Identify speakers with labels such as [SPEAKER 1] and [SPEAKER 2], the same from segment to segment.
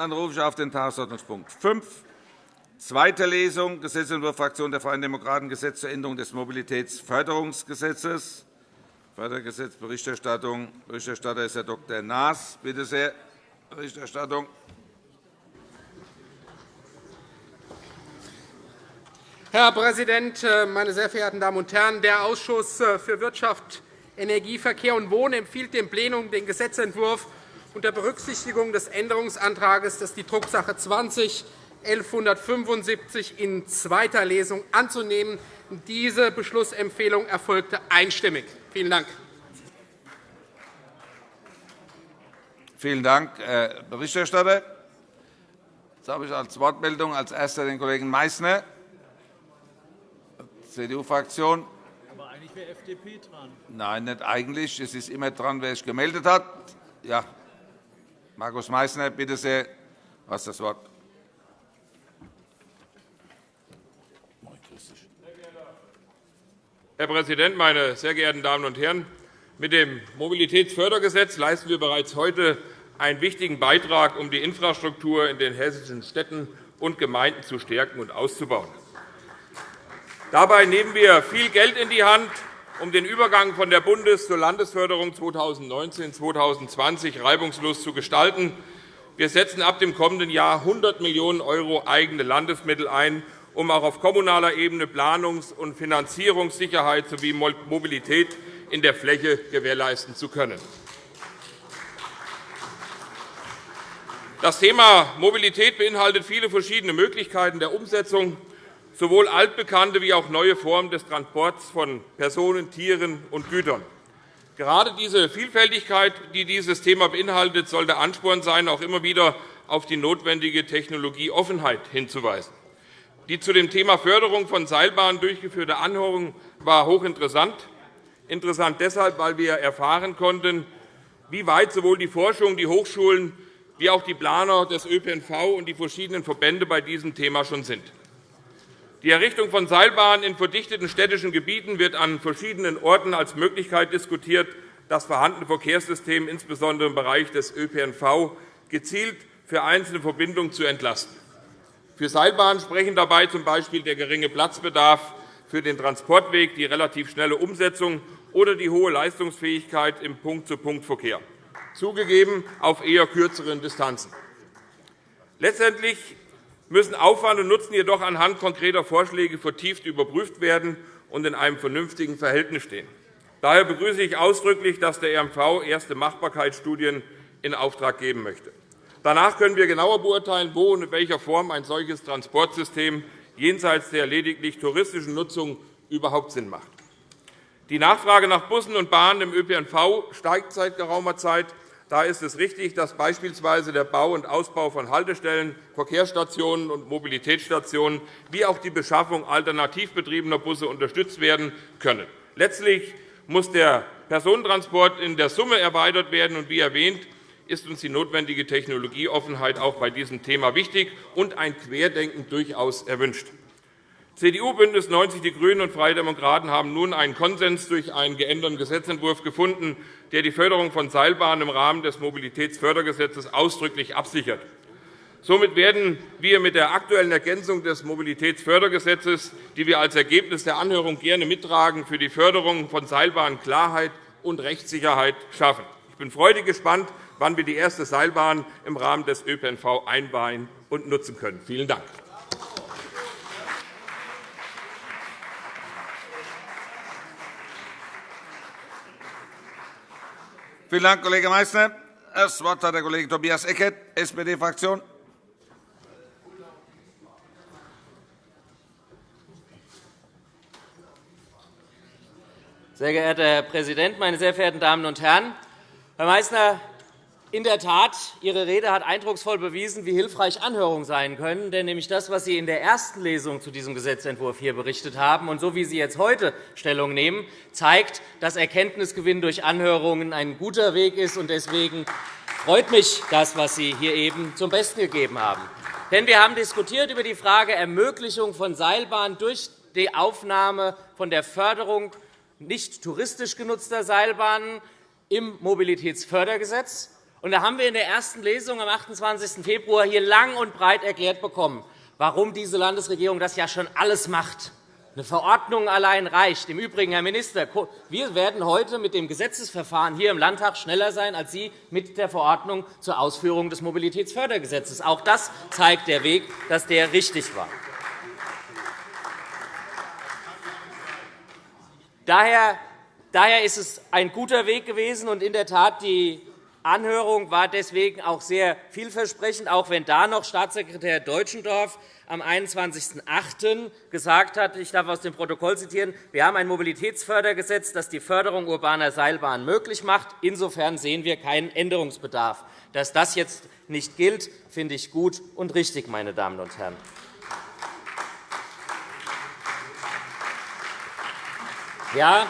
[SPEAKER 1] Dann rufe ich auf den Tagesordnungspunkt 5, zweite Lesung, Gesetzentwurf Fraktion der Freien Demokraten, Gesetz zur Änderung des Mobilitätsförderungsgesetzes. Fördergesetz, Berichterstattung. Berichterstatter ist Herr Dr. Naas. Bitte sehr, Berichterstattung.
[SPEAKER 2] Herr Präsident, äh, meine sehr verehrten Damen und Herren! Der Ausschuss äh, für Wirtschaft, Energie, Verkehr und Wohnen empfiehlt dem Plenum, den Gesetzentwurf unter Berücksichtigung des Änderungsantrags, das die Drucksache 20 1175 in zweiter Lesung anzunehmen. Diese Beschlussempfehlung erfolgte einstimmig. Vielen Dank.
[SPEAKER 1] Vielen Dank, Herr Berichterstatter. Jetzt habe ich als Wortmeldung als Erster den Kollegen Meysner. CDU-Fraktion.
[SPEAKER 3] Aber eigentlich wäre FDP dran.
[SPEAKER 1] Nein, nicht eigentlich. Es ist immer dran, wer sich gemeldet hat. Ja. Markus Meysner, bitte sehr, du hast das Wort.
[SPEAKER 4] Herr Präsident, meine sehr geehrten Damen und Herren! Mit dem Mobilitätsfördergesetz leisten wir bereits heute einen wichtigen Beitrag, um die Infrastruktur in den hessischen Städten und Gemeinden zu stärken und auszubauen. Dabei nehmen wir viel Geld in die Hand, um den Übergang von der Bundes- zur Landesförderung 2019-2020 reibungslos zu gestalten. Wir setzen ab dem kommenden Jahr 100 Millionen € eigene Landesmittel ein, um auch auf kommunaler Ebene Planungs- und Finanzierungssicherheit sowie Mobilität in der Fläche gewährleisten zu können. Das Thema Mobilität beinhaltet viele verschiedene Möglichkeiten der Umsetzung sowohl altbekannte wie auch neue Formen des Transports von Personen, Tieren und Gütern. Gerade diese Vielfältigkeit, die dieses Thema beinhaltet, soll der Ansporn sein, auch immer wieder auf die notwendige Technologieoffenheit hinzuweisen. Die zu dem Thema Förderung von Seilbahnen durchgeführte Anhörung war hochinteressant. Interessant deshalb, weil wir erfahren konnten, wie weit sowohl die Forschung, die Hochschulen wie auch die Planer des ÖPNV und die verschiedenen Verbände bei diesem Thema schon sind. Die Errichtung von Seilbahnen in verdichteten städtischen Gebieten wird an verschiedenen Orten als Möglichkeit diskutiert, das vorhandene Verkehrssystem, insbesondere im Bereich des ÖPNV, gezielt für einzelne Verbindungen zu entlasten. Für Seilbahnen sprechen dabei z. B. der geringe Platzbedarf für den Transportweg, die relativ schnelle Umsetzung oder die hohe Leistungsfähigkeit im Punkt-zu-Punkt-Verkehr, zugegeben auf eher kürzeren Distanzen. Letztendlich müssen Aufwand und Nutzen jedoch anhand konkreter Vorschläge vertieft überprüft werden und in einem vernünftigen Verhältnis stehen. Daher begrüße ich ausdrücklich, dass der RMV erste Machbarkeitsstudien in Auftrag geben möchte. Danach können wir genauer beurteilen, wo und in welcher Form ein solches Transportsystem jenseits der lediglich touristischen Nutzung überhaupt Sinn macht. Die Nachfrage nach Bussen und Bahnen im ÖPNV steigt seit geraumer Zeit. Da ist es richtig, dass beispielsweise der Bau und Ausbau von Haltestellen, Verkehrsstationen und Mobilitätsstationen wie auch die Beschaffung alternativ betriebener Busse unterstützt werden können. Letztlich muss der Personentransport in der Summe erweitert werden. Und wie erwähnt, ist uns die notwendige Technologieoffenheit auch bei diesem Thema wichtig und ein Querdenken durchaus erwünscht. CDU, BÜNDNIS 90 die GRÜNEN und Freie Demokraten haben nun einen Konsens durch einen geänderten Gesetzentwurf gefunden, der die Förderung von Seilbahnen im Rahmen des Mobilitätsfördergesetzes ausdrücklich absichert. Somit werden wir mit der aktuellen Ergänzung des Mobilitätsfördergesetzes, die wir als Ergebnis der Anhörung gerne mittragen, für die Förderung von Seilbahnen Klarheit und Rechtssicherheit schaffen. Ich bin freudig gespannt, wann wir die erste Seilbahn im Rahmen des ÖPNV einweihen und nutzen können. Vielen Dank.
[SPEAKER 1] Vielen Dank, Kollege Meysner. Das Wort hat der Kollege Tobias Eckert, SPD-Fraktion.
[SPEAKER 5] Sehr geehrter Herr Präsident, meine sehr verehrten Damen und Herren! Herr Meysner, in der Tat, Ihre Rede hat eindrucksvoll bewiesen, wie hilfreich Anhörungen sein können. Denn nämlich das, was Sie in der ersten Lesung zu diesem Gesetzentwurf hier berichtet haben und so wie Sie jetzt heute Stellung nehmen, zeigt, dass Erkenntnisgewinn durch Anhörungen ein guter Weg ist. Deswegen freut mich das, was Sie hier eben zum Besten gegeben haben. Denn wir haben diskutiert über die Frage Ermöglichung von Seilbahnen durch die Aufnahme von der Förderung nicht touristisch genutzter Seilbahnen im Mobilitätsfördergesetz Und da haben wir in der ersten Lesung am 28. Februar hier lang und breit erklärt bekommen, warum diese Landesregierung das ja schon alles macht. Eine Verordnung allein reicht. Im Übrigen, Herr Minister, wir werden heute mit dem Gesetzesverfahren hier im Landtag schneller sein als Sie mit der Verordnung zur Ausführung des Mobilitätsfördergesetzes. Auch das zeigt der Weg, dass der richtig war. Daher ist es ein guter Weg gewesen. Und in der Tat, die Anhörung war deswegen auch sehr vielversprechend, auch wenn da noch Staatssekretär Deutschendorf am 21.08. gesagt hat, ich darf aus dem Protokoll zitieren, wir haben ein Mobilitätsfördergesetz, das die Förderung urbaner Seilbahnen möglich macht. Insofern sehen wir keinen Änderungsbedarf. Dass das jetzt nicht gilt, finde ich gut und richtig, meine Damen und Herren. Ja,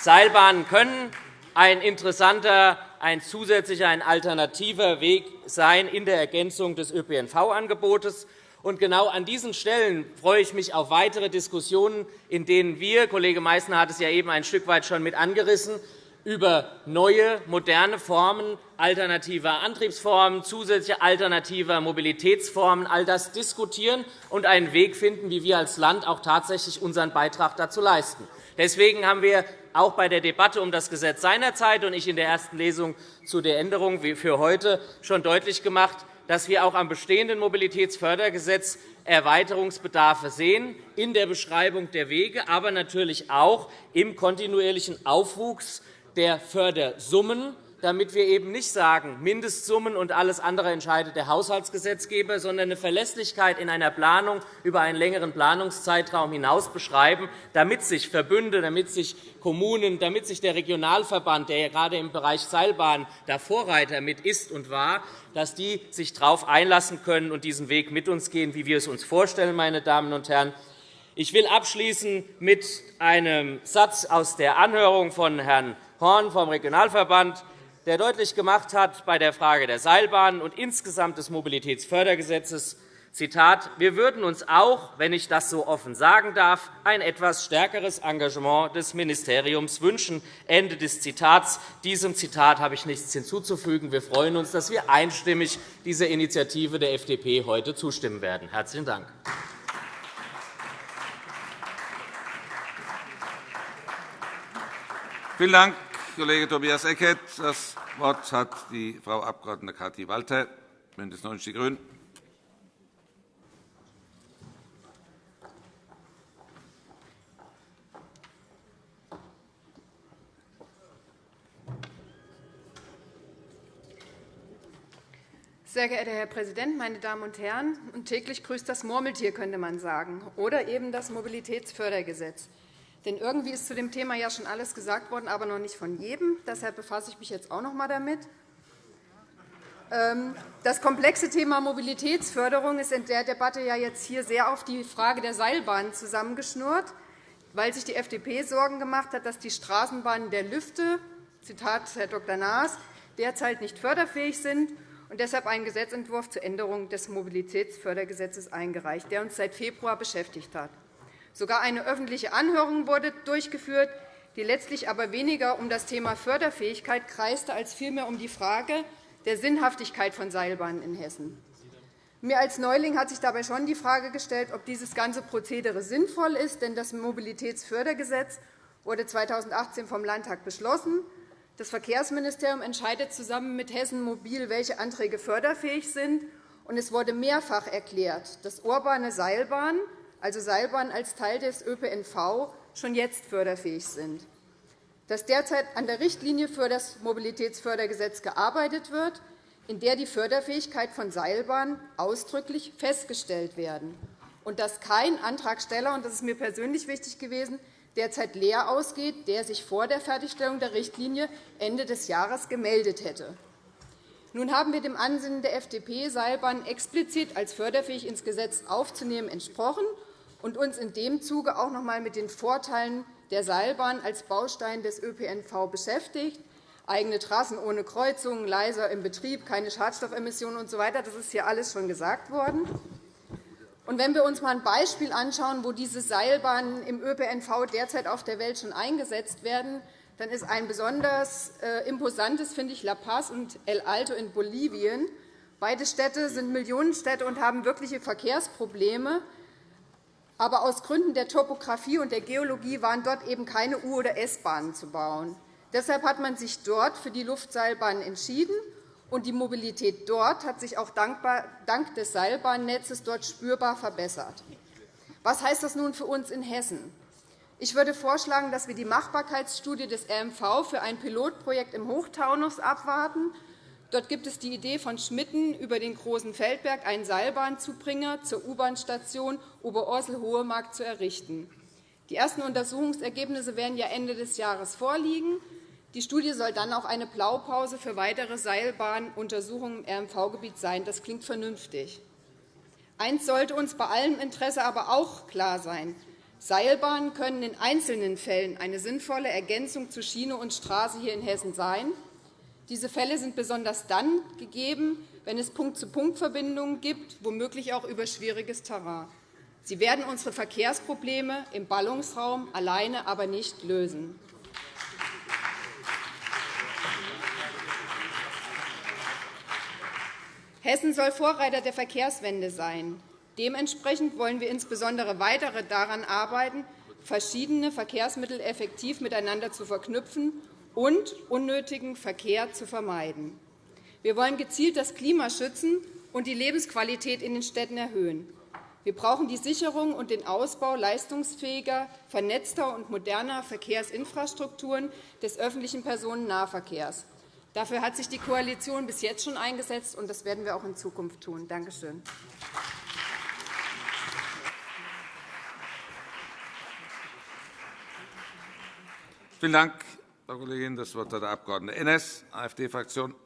[SPEAKER 5] Seilbahnen können ein interessanter, ein zusätzlicher, ein alternativer Weg sein in der Ergänzung des ÖPNV-Angebotes. Und genau an diesen Stellen freue ich mich auf weitere Diskussionen, in denen wir, Kollege Meißner hat es ja eben ein Stück weit schon mit angerissen, über neue, moderne Formen alternativer Antriebsformen, zusätzliche alternativer Mobilitätsformen, all das diskutieren und einen Weg finden, wie wir als Land auch tatsächlich unseren Beitrag dazu leisten. Deswegen haben wir auch bei der Debatte um das Gesetz seinerzeit und ich in der ersten Lesung zu der Änderung wie für heute schon deutlich gemacht, dass wir auch am bestehenden Mobilitätsfördergesetz Erweiterungsbedarfe sehen in der Beschreibung der Wege, aber natürlich auch im kontinuierlichen Aufwuchs der Fördersummen damit wir eben nicht sagen, Mindestsummen und alles andere entscheidet der Haushaltsgesetzgeber, sondern eine Verlässlichkeit in einer Planung über einen längeren Planungszeitraum hinaus beschreiben, damit sich Verbünde, damit sich Kommunen, damit sich der Regionalverband, der ja gerade im Bereich Seilbahn der Vorreiter mit ist und war, dass die sich darauf einlassen können und diesen Weg mit uns gehen, wie wir es uns vorstellen, meine Damen und Herren. Ich will abschließen mit einem Satz aus der Anhörung von Herrn Horn vom Regionalverband der deutlich gemacht hat bei der Frage der Seilbahnen und insgesamt des Mobilitätsfördergesetzes, Zitat, wir würden uns auch, wenn ich das so offen sagen darf, ein etwas stärkeres Engagement des Ministeriums wünschen. Ende des Zitats. Diesem Zitat habe ich nichts hinzuzufügen. Wir freuen uns, dass wir einstimmig dieser Initiative der FDP heute zustimmen werden. – Herzlichen Dank.
[SPEAKER 1] Vielen Dank, Kollege Tobias Eckert. Das Wort hat die Frau Abg. Kathi Walter, BÜNDNIS 90 die GRÜNEN.
[SPEAKER 6] Sehr geehrter Herr Präsident, meine Damen und Herren! Täglich grüßt das Murmeltier, könnte man sagen, oder eben das Mobilitätsfördergesetz. Denn irgendwie ist zu dem Thema ja schon alles gesagt worden, aber noch nicht von jedem. Deshalb befasse ich mich jetzt auch noch einmal damit. Ähm, das komplexe Thema Mobilitätsförderung ist in der Debatte ja jetzt hier sehr auf die Frage der Seilbahnen zusammengeschnurrt, weil sich die FDP Sorgen gemacht hat, dass die Straßenbahnen der Lüfte, Zitat Herr Dr. Naas, derzeit nicht förderfähig sind und deshalb einen Gesetzentwurf zur Änderung des Mobilitätsfördergesetzes eingereicht, der uns seit Februar beschäftigt hat. Sogar eine öffentliche Anhörung wurde durchgeführt, die letztlich aber weniger um das Thema Förderfähigkeit kreiste, als vielmehr um die Frage der Sinnhaftigkeit von Seilbahnen in Hessen. Mir als Neuling hat sich dabei schon die Frage gestellt, ob dieses ganze Prozedere sinnvoll ist. Denn das Mobilitätsfördergesetz wurde 2018 vom Landtag beschlossen. Das Verkehrsministerium entscheidet zusammen mit Hessen Mobil, welche Anträge förderfähig sind. Und es wurde mehrfach erklärt, dass urbane Seilbahnen also Seilbahnen als Teil des ÖPNV, schon jetzt förderfähig sind. Dass derzeit an der Richtlinie für das Mobilitätsfördergesetz gearbeitet wird, in der die Förderfähigkeit von Seilbahnen ausdrücklich festgestellt werden, und dass kein Antragsteller, und das ist mir persönlich wichtig gewesen, derzeit leer ausgeht, der sich vor der Fertigstellung der Richtlinie Ende des Jahres gemeldet hätte. Nun haben wir dem Ansinnen der FDP, Seilbahnen explizit als förderfähig ins Gesetz aufzunehmen, entsprochen und uns in dem Zuge auch noch einmal mit den Vorteilen der Seilbahn als Baustein des ÖPNV beschäftigt. Eigene Trassen ohne Kreuzungen, leiser im Betrieb, keine Schadstoffemissionen usw. So das ist hier alles schon gesagt worden. Und wenn wir uns einmal ein Beispiel anschauen, wo diese Seilbahnen im ÖPNV derzeit auf der Welt schon eingesetzt werden, dann ist ein besonders äh, imposantes, finde ich, La Paz und El Alto in Bolivien. Beide Städte sind Millionenstädte und haben wirkliche Verkehrsprobleme. Aber aus Gründen der Topografie und der Geologie waren dort eben keine U- oder S-Bahnen zu bauen. Deshalb hat man sich dort für die Luftseilbahn entschieden, und die Mobilität dort hat sich auch dank des Seilbahnnetzes dort spürbar verbessert. Was heißt das nun für uns in Hessen? Ich würde vorschlagen, dass wir die Machbarkeitsstudie des RMV für ein Pilotprojekt im Hochtaunus abwarten. Dort gibt es die Idee von Schmitten, über den Großen Feldberg einen Seilbahnzubringer zur U-Bahn-Station Oberursel-Hohemark zu errichten. Die ersten Untersuchungsergebnisse werden ja Ende des Jahres vorliegen. Die Studie soll dann auch eine Blaupause für weitere Seilbahnuntersuchungen im RMV-Gebiet sein. Das klingt vernünftig. Eins sollte uns bei allem Interesse aber auch klar sein. Seilbahnen können in einzelnen Fällen eine sinnvolle Ergänzung zu Schiene und Straße hier in Hessen sein. Diese Fälle sind besonders dann gegeben, wenn es Punkt-zu-Punkt-Verbindungen gibt, womöglich auch über schwieriges Terrain. Sie werden unsere Verkehrsprobleme im Ballungsraum alleine aber nicht lösen. Hessen soll Vorreiter der Verkehrswende sein. Dementsprechend wollen wir insbesondere weiter daran arbeiten, verschiedene Verkehrsmittel effektiv miteinander zu verknüpfen und unnötigen Verkehr zu vermeiden. Wir wollen gezielt das Klima schützen und die Lebensqualität in den Städten erhöhen. Wir brauchen die Sicherung und den Ausbau leistungsfähiger, vernetzter und moderner Verkehrsinfrastrukturen des öffentlichen Personennahverkehrs. Dafür hat sich die Koalition bis jetzt schon eingesetzt, und das werden wir auch in Zukunft tun. Danke schön.
[SPEAKER 1] Vielen Dank, Frau Kollegin. Das Wort hat der Abg. Ennes, AfD-Fraktion.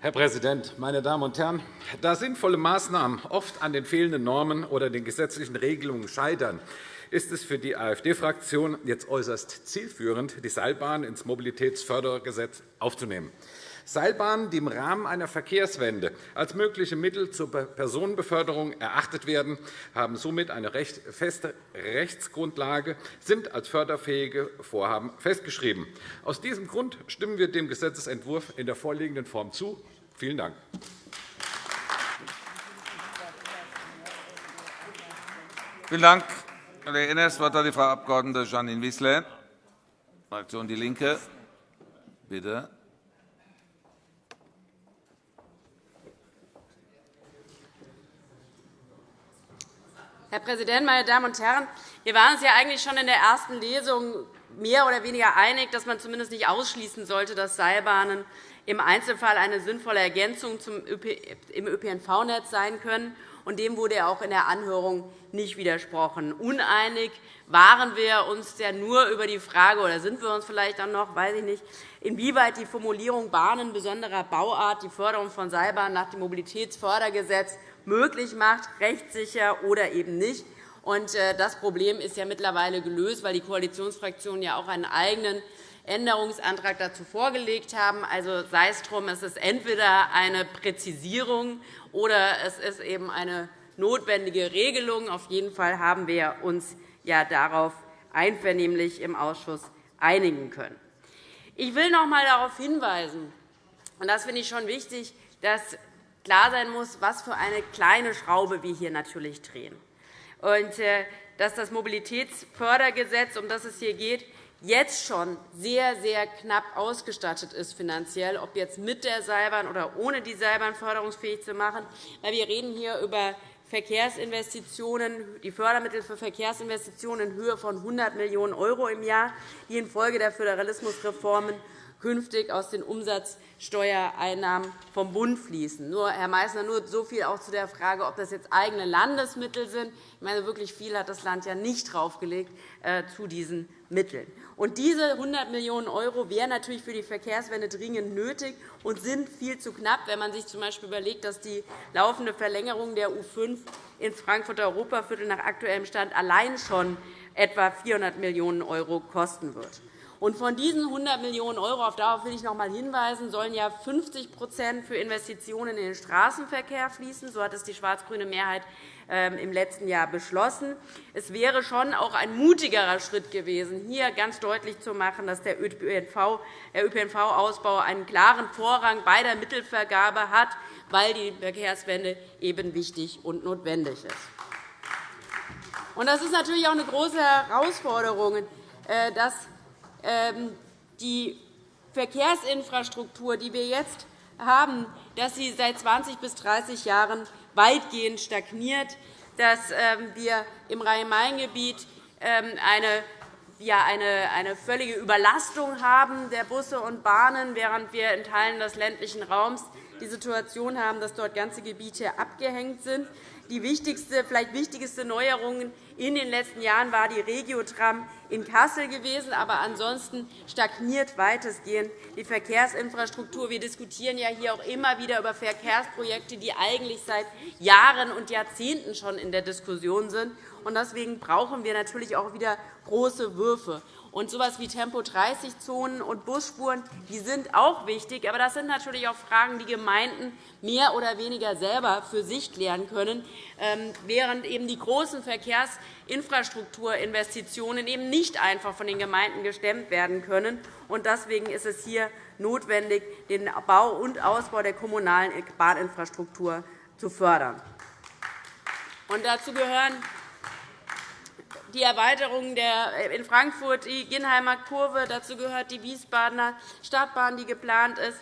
[SPEAKER 7] Herr Präsident, meine Damen und Herren! Da sinnvolle Maßnahmen oft an den fehlenden Normen oder den gesetzlichen Regelungen scheitern, ist es für die AfD-Fraktion jetzt äußerst zielführend, die Seilbahn ins Mobilitätsfördergesetz aufzunehmen. Seilbahnen, die im Rahmen einer Verkehrswende als mögliche Mittel zur Personenbeförderung erachtet werden, haben somit eine feste Rechtsgrundlage, sind als förderfähige Vorhaben festgeschrieben. Aus diesem Grund stimmen wir dem Gesetzentwurf in der vorliegenden Form zu. Vielen Dank.
[SPEAKER 1] Vielen Dank, Kollege Ennes. Das Wort hat die Frau Abg. Janine Wissler, Fraktion DIE LINKE. Bitte.
[SPEAKER 8] Herr Präsident, meine Damen und Herren! Wir waren uns ja eigentlich schon in der ersten Lesung mehr oder weniger einig, dass man zumindest nicht ausschließen sollte, dass Seilbahnen im Einzelfall eine sinnvolle Ergänzung im ÖPNV-Netz sein können. Und dem wurde ja auch in der Anhörung nicht widersprochen. Uneinig waren wir uns ja nur über die Frage, oder sind wir uns vielleicht auch noch, weiß ich nicht, inwieweit die Formulierung Bahnen besonderer Bauart die Förderung von Seilbahnen nach dem Mobilitätsfördergesetz möglich macht, rechtssicher oder eben nicht. Äh, das Problem ist ja mittlerweile gelöst, weil die Koalitionsfraktionen ja auch einen eigenen Änderungsantrag dazu vorgelegt haben. Also sei es drum, es ist entweder eine Präzisierung oder es ist eben eine notwendige Regelung. Auf jeden Fall haben wir uns ja darauf einvernehmlich im Ausschuss einigen können. Ich will noch einmal darauf hinweisen, und das finde ich schon wichtig, dass klar sein muss, was für eine kleine Schraube wir hier natürlich drehen. Und äh, dass das Mobilitätsfördergesetz, um das es hier geht, jetzt schon sehr, sehr knapp ausgestattet ist finanziell, ob jetzt mit der Seilbahn oder ohne die Seilbahn förderungsfähig zu machen. Wir reden hier über Verkehrsinvestitionen, die Fördermittel für Verkehrsinvestitionen in Höhe von 100 Millionen € im Jahr, die infolge der Föderalismusreformen künftig aus den Umsatzsteuereinnahmen vom Bund fließen. Nur, Herr Meißner, nur so viel auch zu der Frage, ob das jetzt eigene Landesmittel sind. Ich meine, wirklich viel hat das Land ja nicht draufgelegt äh, zu diesen Mitteln. Und diese 100 Millionen € wären natürlich für die Verkehrswende dringend nötig und sind viel zu knapp, wenn man sich z. B. überlegt, dass die laufende Verlängerung der U 5 ins Frankfurter Europaviertel nach aktuellem Stand allein schon etwa 400 Millionen € kosten wird. Und von diesen 100 Millionen €, auf darauf will ich noch einmal hinweisen, sollen ja 50% für Investitionen in den Straßenverkehr fließen. So hat es die schwarz-grüne Mehrheit ähm, im letzten Jahr beschlossen. Es wäre schon auch ein mutigerer Schritt gewesen, hier ganz deutlich zu machen, dass der ÖPNV-Ausbau einen klaren Vorrang bei der Mittelvergabe hat, weil die Verkehrswende eben wichtig und notwendig ist. Das ist natürlich auch eine große Herausforderung, äh, dass die Verkehrsinfrastruktur, die wir jetzt haben, dass sie seit 20 bis 30 Jahren weitgehend stagniert, dass ähm, wir im Rhein-Main-Gebiet ähm, eine ja, eine, eine völlige Überlastung haben der Busse und Bahnen, während wir in Teilen des ländlichen Raums die Situation haben, dass dort ganze Gebiete abgehängt sind. Die wichtigste, vielleicht wichtigste Neuerung in den letzten Jahren war die Regiotram in Kassel gewesen. Aber ansonsten stagniert weitestgehend die Verkehrsinfrastruktur. Wir diskutieren ja hier auch immer wieder über Verkehrsprojekte, die eigentlich seit Jahren und Jahrzehnten schon in der Diskussion sind. Deswegen brauchen wir natürlich auch wieder große Würfe. Und etwas wie Tempo-30-Zonen und Busspuren die sind auch wichtig. Aber das sind natürlich auch Fragen, die Gemeinden mehr oder weniger selber für sich klären können, ähm, während eben die großen Verkehrsinfrastrukturinvestitionen eben nicht einfach von den Gemeinden gestemmt werden können. Deswegen ist es hier notwendig, den Bau und Ausbau der kommunalen Bahninfrastruktur zu fördern. Und dazu gehören die Erweiterung der, äh, in Frankfurt, die Ginnheimer Kurve. Dazu gehört die Wiesbadener Stadtbahn, die geplant ist,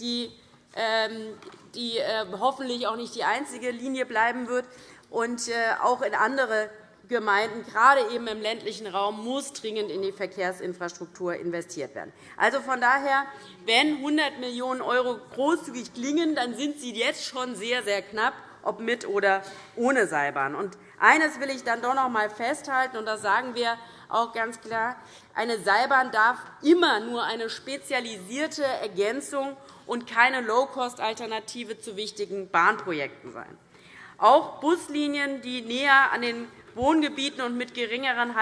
[SPEAKER 8] die, ähm, die äh, hoffentlich auch nicht die einzige Linie bleiben wird. Und äh, auch in andere Gemeinden, gerade eben im ländlichen Raum, muss dringend in die Verkehrsinfrastruktur investiert werden. Also von daher, wenn 100 Millionen € großzügig klingen, dann sind sie jetzt schon sehr, sehr knapp, ob mit oder ohne Seilbahn. Eines will ich dann doch noch einmal festhalten, und das sagen wir auch ganz klar. Eine Seilbahn darf immer nur eine spezialisierte Ergänzung und keine Low-Cost-Alternative zu wichtigen Bahnprojekten sein. Auch Buslinien, die näher an den Wohngebieten und mit geringeren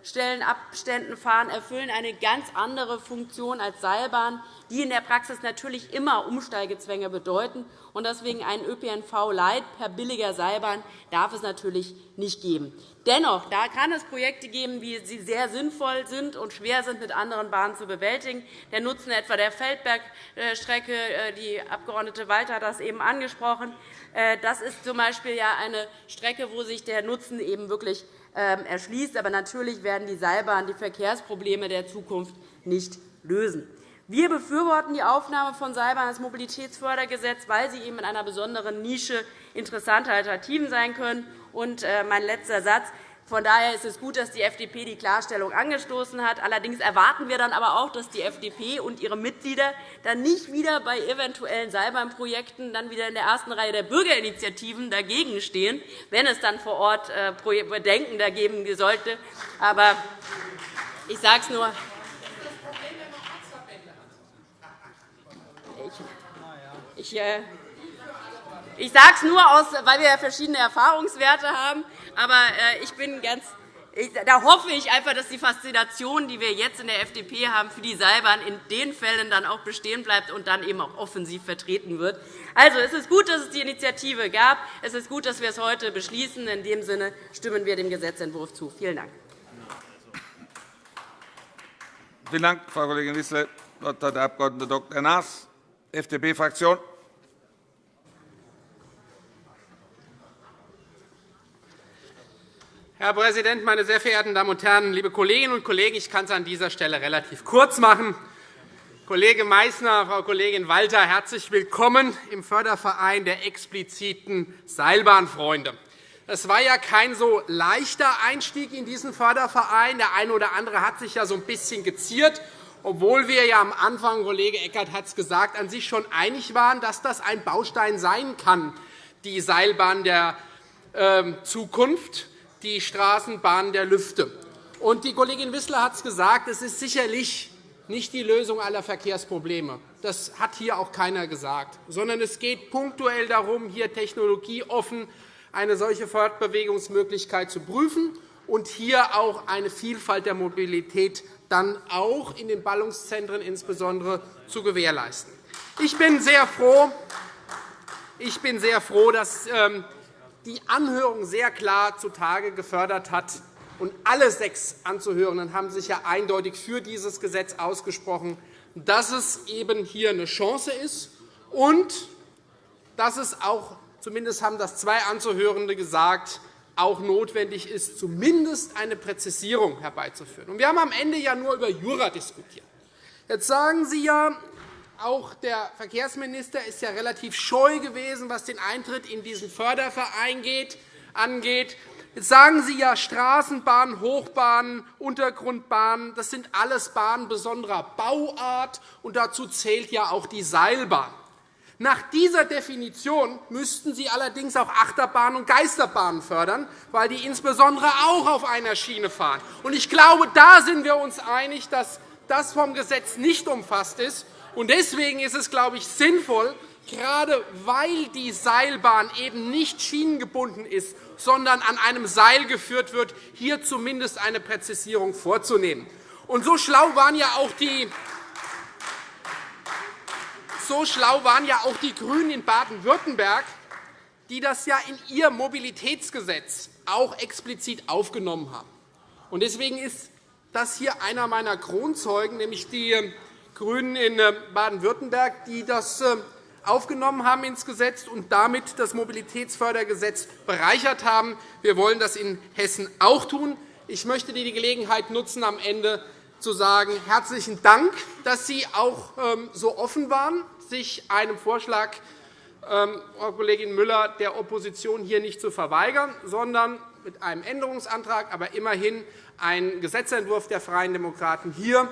[SPEAKER 8] Haltestellenabständen fahren, erfüllen eine ganz andere Funktion als Seilbahnen, die in der Praxis natürlich immer Umsteigezwänge bedeuten. Deswegen einen ÖPNV-Light per billiger Seilbahn darf es natürlich nicht geben. Dennoch da kann es Projekte geben, wie sie sehr sinnvoll sind und schwer sind, mit anderen Bahnen zu bewältigen. Der Nutzen etwa der Feldbergstrecke, äh, die Abg. Walter hat das eben angesprochen, äh, das ist z. B. eine Strecke, wo sich der Nutzen eben wirklich erschließt. Aber natürlich werden die Seilbahnen die Verkehrsprobleme der Zukunft nicht lösen. Wir befürworten die Aufnahme von Seilbahn ins Mobilitätsfördergesetz, weil sie eben in einer besonderen Nische interessante Alternativen sein können. Und äh, mein letzter Satz. Von daher ist es gut, dass die FDP die Klarstellung angestoßen hat. Allerdings erwarten wir dann aber auch, dass die FDP und ihre Mitglieder dann nicht wieder bei eventuellen Seilbahnprojekten dann wieder in der ersten Reihe der Bürgerinitiativen dagegen stehen, wenn es dann vor Ort äh, Bedenken dagegen sollte. Aber ich sage es nur, Ich, äh, ich sage es nur, weil wir verschiedene Erfahrungswerte haben. Aber äh, ich bin ganz da hoffe ich einfach, dass die Faszination, die wir jetzt in der FDP haben für die Seilbahn, in den Fällen dann auch bestehen bleibt und dann eben auch offensiv vertreten wird. Also, es ist gut, dass es die Initiative gab. Es ist gut, dass wir es heute beschließen. In dem Sinne stimmen wir dem Gesetzentwurf zu. Vielen Dank.
[SPEAKER 1] Vielen Dank, Frau Kollegin Wissler. Das Wort hat der Abg. Dr. Naas, FDP-Fraktion.
[SPEAKER 2] Herr Präsident, meine sehr verehrten Damen und Herren, liebe Kolleginnen und Kollegen! Ich kann es an dieser Stelle relativ kurz machen. Kollege Meysner, Frau Kollegin Walter, herzlich willkommen im Förderverein der expliziten Seilbahnfreunde. Es war ja kein so leichter Einstieg in diesen Förderverein. Der eine oder andere hat sich ja so ein bisschen geziert, obwohl wir ja am Anfang, Kollege Eckert hat es gesagt, an sich schon einig waren, dass das ein Baustein sein kann, die Seilbahn der ähm, Zukunft die Straßenbahn der Lüfte. Und die Kollegin Wissler hat es gesagt, es ist sicherlich nicht die Lösung aller Verkehrsprobleme. Das hat hier auch keiner gesagt, sondern es geht punktuell darum, hier technologieoffen eine solche Fortbewegungsmöglichkeit zu prüfen und hier auch eine Vielfalt der Mobilität dann auch in den Ballungszentren insbesondere zu gewährleisten. Ich bin sehr froh, ich bin sehr froh dass ähm, die Anhörung sehr klar zutage gefördert hat, und alle sechs Anzuhörenden haben sich ja eindeutig für dieses Gesetz ausgesprochen, dass es eben hier eine Chance ist und dass es auch, zumindest haben das zwei Anzuhörende gesagt, auch notwendig ist, zumindest eine Präzisierung herbeizuführen. Wir haben am Ende ja nur über Jura diskutiert. Jetzt sagen Sie ja, auch der Verkehrsminister ist ja relativ scheu gewesen, was den Eintritt in diesen Förderverein angeht. Jetzt sagen Sie ja, Straßenbahnen, Hochbahnen, Untergrundbahnen, das sind alles Bahnen besonderer Bauart, und dazu zählt ja auch die Seilbahn. Nach dieser Definition müssten Sie allerdings auch Achterbahnen und Geisterbahnen fördern, weil die insbesondere auch auf einer Schiene fahren. Ich glaube, da sind wir uns einig, dass das vom Gesetz nicht umfasst ist. Deswegen ist es, glaube ich, sinnvoll, gerade weil die Seilbahn eben nicht schienengebunden ist sondern an einem Seil geführt wird, hier zumindest eine Präzisierung vorzunehmen. Und so schlau waren ja auch die so schlau waren ja auch die GRÜNEN in Baden-Württemberg, die das ja in ihr Mobilitätsgesetz auch explizit aufgenommen haben. Deswegen ist das hier einer meiner Kronzeugen, nämlich die GRÜNEN in Baden-Württemberg, die das äh, aufgenommen haben ins Gesetz und damit das Mobilitätsfördergesetz bereichert haben. Wir wollen das in Hessen auch tun. Ich möchte die Gelegenheit nutzen, am Ende zu sagen, herzlichen Dank, dass Sie auch ähm, so offen waren, sich einem Vorschlag, ähm, Frau Kollegin Müller, der Opposition hier nicht zu verweigern, sondern mit einem Änderungsantrag, aber immerhin einen Gesetzentwurf der Freien Demokraten hier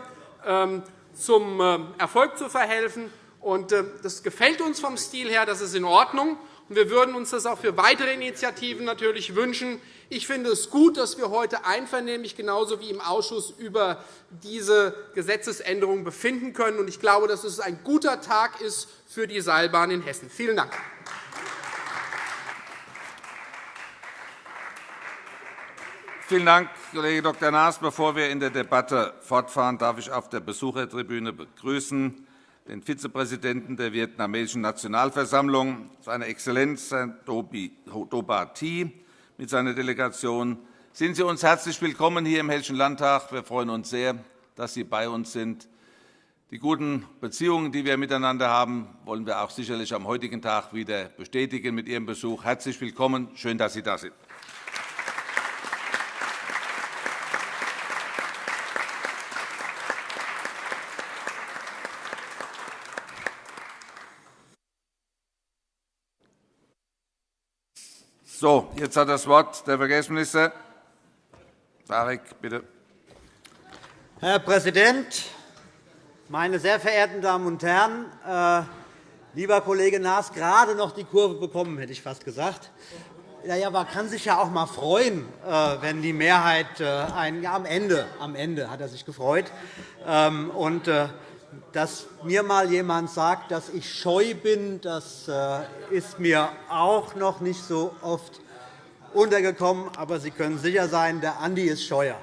[SPEAKER 2] ähm, zum Erfolg zu verhelfen. Äh, das gefällt uns vom Stil her, das ist in Ordnung. Wir würden uns das auch für weitere Initiativen natürlich wünschen. Ich finde es gut, dass wir heute einvernehmlich genauso wie im Ausschuss über diese Gesetzesänderung befinden können. Ich glaube, dass es ein guter Tag ist für die Seilbahn in Hessen. Vielen Dank.
[SPEAKER 1] Vielen Dank, Kollege Dr. Naas. Bevor wir in der Debatte fortfahren, darf ich auf der Besuchertribüne begrüßen den Vizepräsidenten der vietnamesischen Nationalversammlung, seine Exzellenz Herrn Do Ba Thi mit seiner Delegation. Sind Sie uns herzlich willkommen hier im Hessischen Landtag. Wir freuen uns sehr, dass Sie bei uns sind. Die guten Beziehungen, die wir miteinander haben, wollen wir auch sicherlich am heutigen Tag wieder bestätigen mit Ihrem Besuch. Herzlich willkommen. Schön, dass Sie da sind. So, jetzt hat das Wort der Verkehrsminister. Tarek, bitte.
[SPEAKER 9] Herr Präsident, meine sehr verehrten Damen und Herren! Äh, lieber Kollege Naas, gerade noch die Kurve bekommen, hätte ich fast gesagt. Ja, man kann sich ja auch einmal freuen, äh, wenn die Mehrheit äh, ein, ja, am, Ende, am Ende hat er sich gefreut. Ähm, und, dass mir mal jemand sagt, dass ich scheu bin, das äh, ist mir auch noch nicht so oft untergekommen. Aber Sie können sicher sein, der Andi ist scheuer.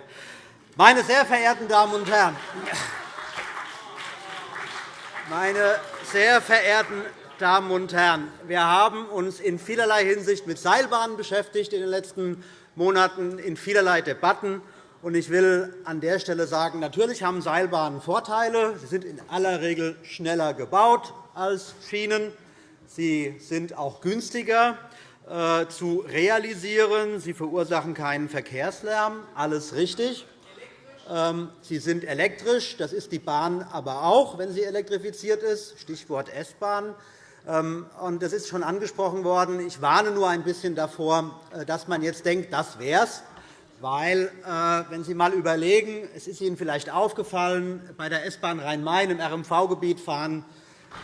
[SPEAKER 9] Meine sehr verehrten Damen und Herren, meine sehr verehrten Damen und Herren, wir haben uns in vielerlei Hinsicht mit Seilbahnen beschäftigt in den letzten Monaten, in vielerlei Debatten. Ich will an der Stelle sagen, natürlich haben Seilbahnen Vorteile. Sie sind in aller Regel schneller gebaut als Schienen. Sie sind auch günstiger äh, zu realisieren. Sie verursachen keinen Verkehrslärm. Alles richtig. Ähm, sie sind elektrisch. Das ist die Bahn aber auch, wenn sie elektrifiziert ist. Stichwort S-Bahn. Ähm, das ist schon angesprochen worden. Ich warne nur ein bisschen davor, äh, dass man jetzt denkt, das wäre es. Weil, äh, wenn Sie einmal überlegen, es ist Ihnen vielleicht aufgefallen, bei der S-Bahn Rhein-Main im RMV-Gebiet fahren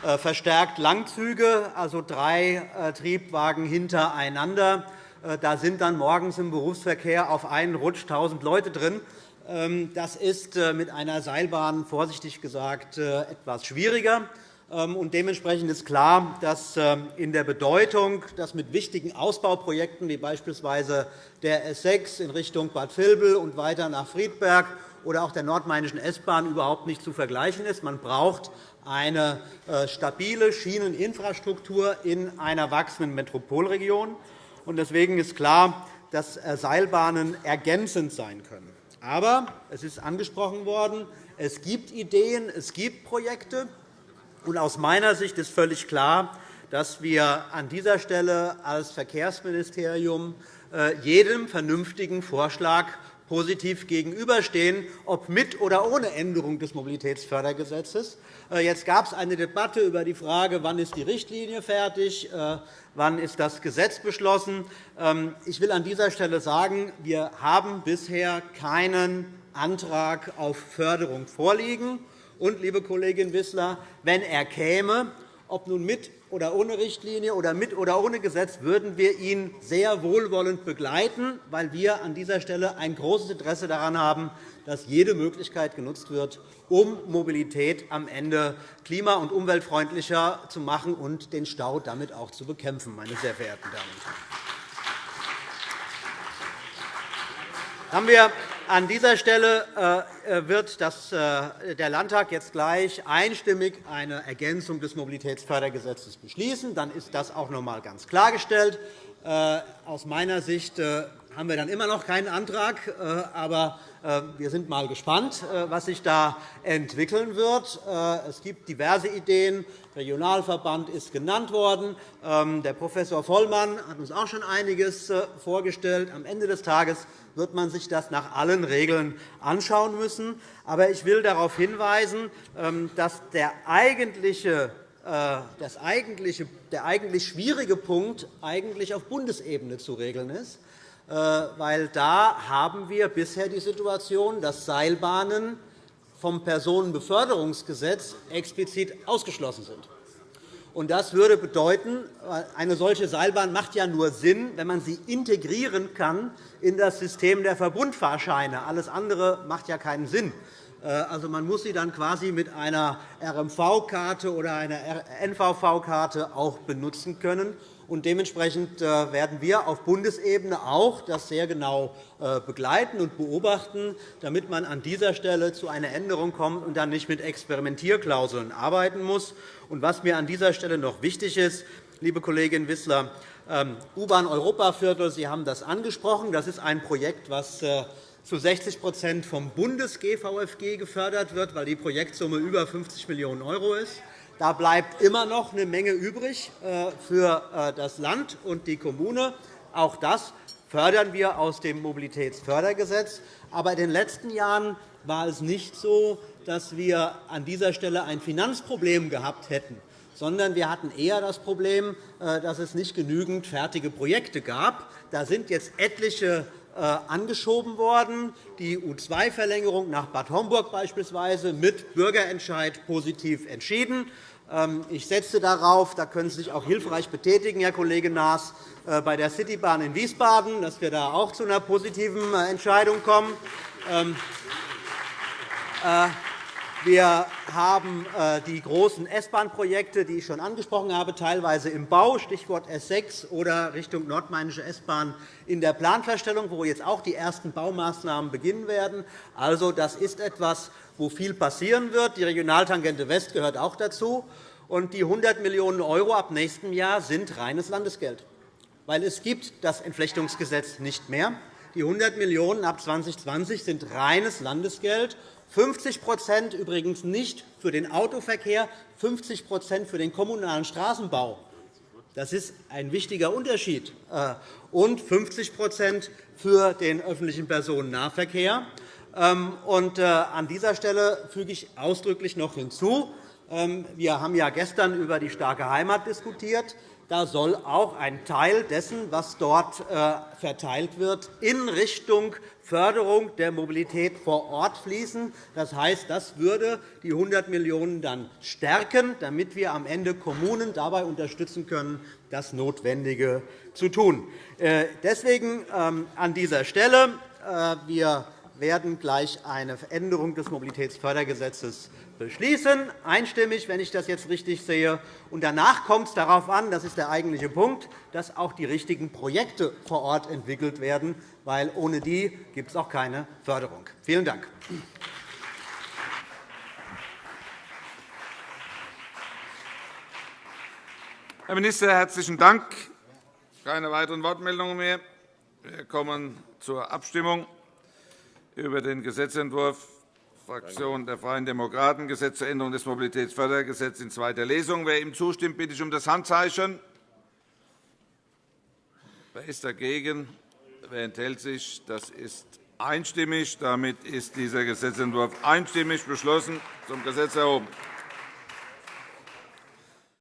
[SPEAKER 9] äh, verstärkt Langzüge, also drei äh, Triebwagen hintereinander. Da sind dann morgens im Berufsverkehr auf einen Rutsch 1.000 Leute drin. Ähm, das ist mit einer Seilbahn, vorsichtig gesagt, etwas schwieriger. Ähm, und dementsprechend ist klar, dass ähm, in der Bedeutung, dass mit wichtigen Ausbauprojekten wie beispielsweise der S6 in Richtung Bad Vilbel und weiter nach Friedberg oder auch der nordmainischen S-Bahn überhaupt nicht zu vergleichen ist. Man braucht eine äh, stabile Schieneninfrastruktur in einer wachsenden Metropolregion. Deswegen ist klar, dass äh, Seilbahnen ergänzend sein können. Aber es ist angesprochen worden, es gibt Ideen, es gibt Projekte. Aus meiner Sicht ist völlig klar, dass wir an dieser Stelle als Verkehrsministerium äh, jedem vernünftigen Vorschlag positiv gegenüberstehen, ob mit oder ohne Änderung des Mobilitätsfördergesetzes. Äh, jetzt gab es eine Debatte über die Frage, wann ist die Richtlinie fertig, äh, wann ist das Gesetz beschlossen. Ähm, ich will an dieser Stelle sagen, wir haben bisher keinen Antrag auf Förderung vorliegen. Und, liebe Kollegin Wissler, wenn er käme, ob nun mit oder ohne Richtlinie oder mit oder ohne Gesetz, würden wir ihn sehr wohlwollend begleiten, weil wir an dieser Stelle ein großes Interesse daran haben, dass jede Möglichkeit genutzt wird, um Mobilität am Ende klima- und umweltfreundlicher zu machen und den Stau damit auch zu bekämpfen, meine sehr verehrten Damen und Herren. Haben wir an dieser Stelle äh, wird äh, der Landtag jetzt gleich einstimmig eine Ergänzung des Mobilitätsfördergesetzes beschließen. Dann ist das auch noch einmal ganz klargestellt. Äh, aus meiner Sicht haben wir dann immer noch keinen Antrag. Aber wir sind mal gespannt, was sich da entwickeln wird. Es gibt diverse Ideen. Der Regionalverband ist genannt worden. Ähm, der Prof. Vollmann hat uns auch schon einiges vorgestellt. Am Ende des Tages wird man sich das nach allen Regeln anschauen müssen. Aber ich will darauf hinweisen, ähm, dass der äh, eigentliche, der eigentlich schwierige Punkt eigentlich auf Bundesebene zu regeln ist. Äh, weil da haben wir bisher die Situation, dass Seilbahnen vom Personenbeförderungsgesetz explizit ausgeschlossen sind. Das würde bedeuten, eine solche Seilbahn macht ja nur Sinn, wenn man sie integrieren kann in das System der Verbundfahrscheine. Alles andere macht ja keinen Sinn. Äh, also, man muss sie dann quasi mit einer RMV-Karte oder einer NVV-Karte auch benutzen können. Und dementsprechend äh, werden wir auf Bundesebene auch das sehr genau äh, begleiten und beobachten, damit man an dieser Stelle zu einer Änderung kommt und dann nicht mit Experimentierklauseln arbeiten muss. Und was mir an dieser Stelle noch wichtig ist, liebe Kollegin Wissler, ähm, U-Bahn Europaviertel, Sie haben das angesprochen. Das ist ein Projekt, das äh, zu 60% vom Bundes-GVFG gefördert wird, weil die Projektsumme über 50 Millionen € ist. Da bleibt immer noch eine Menge übrig äh, für äh, das Land und die Kommune. Auch das fördern wir aus dem Mobilitätsfördergesetz. Aber in den letzten Jahren war es nicht so, dass wir an dieser Stelle ein Finanzproblem gehabt hätten sondern wir hatten eher das Problem, äh, dass es nicht genügend fertige Projekte gab. Da sind jetzt etliche angeschoben worden, die U2-Verlängerung nach Bad Homburg beispielsweise mit Bürgerentscheid positiv entschieden. Ähm, ich setze darauf, da können Sie sich auch hilfreich betätigen, Herr Kollege Naas, äh, bei der Citybahn in Wiesbaden, dass wir da auch zu einer positiven Entscheidung kommen. Wir haben äh, die großen S-Bahn-Projekte, die ich schon angesprochen habe, teilweise im Bau, Stichwort S6 oder Richtung nordmainische S-Bahn in der Planverstellung, wo jetzt auch die ersten Baumaßnahmen beginnen werden. Also, das ist etwas, wo viel passieren wird. Die Regionaltangente West gehört auch dazu. Und die 100 Millionen € ab nächstem Jahr sind reines Landesgeld, weil es gibt das Entflechtungsgesetz nicht mehr. Die 100 Millionen € ab 2020 sind reines Landesgeld 50% übrigens nicht für den Autoverkehr, 50% für den kommunalen Straßenbau. Das ist ein wichtiger Unterschied. Äh, und 50% für den öffentlichen Personennahverkehr. Ähm, äh, an dieser Stelle füge ich ausdrücklich noch hinzu, ähm, wir haben ja gestern über die starke Heimat diskutiert. Da soll auch ein Teil dessen, was dort äh, verteilt wird, in Richtung Förderung der Mobilität vor Ort fließen. Das heißt, das würde die 100 Millionen € dann stärken, damit wir am Ende Kommunen dabei unterstützen können, das Notwendige zu tun. Äh, deswegen ähm, an dieser Stelle. Äh, wir werden gleich eine Veränderung des Mobilitätsfördergesetzes beschließen, einstimmig, wenn ich das jetzt richtig sehe. Danach kommt es darauf an, das ist der eigentliche Punkt, dass auch die richtigen Projekte vor Ort entwickelt werden, weil ohne die gibt es auch keine Förderung. Vielen Dank.
[SPEAKER 1] Herr Minister, herzlichen Dank. Keine weiteren Wortmeldungen mehr. Wir kommen zur Abstimmung über den Gesetzentwurf Fraktion der Freien Demokraten, Gesetz zur Änderung des Mobilitätsfördergesetzes in zweiter Lesung. Wer ihm zustimmt, bitte ich um das Handzeichen. Wer ist dagegen? Wer enthält sich? Das ist einstimmig. Damit ist dieser Gesetzentwurf einstimmig beschlossen zum Gesetz erhoben.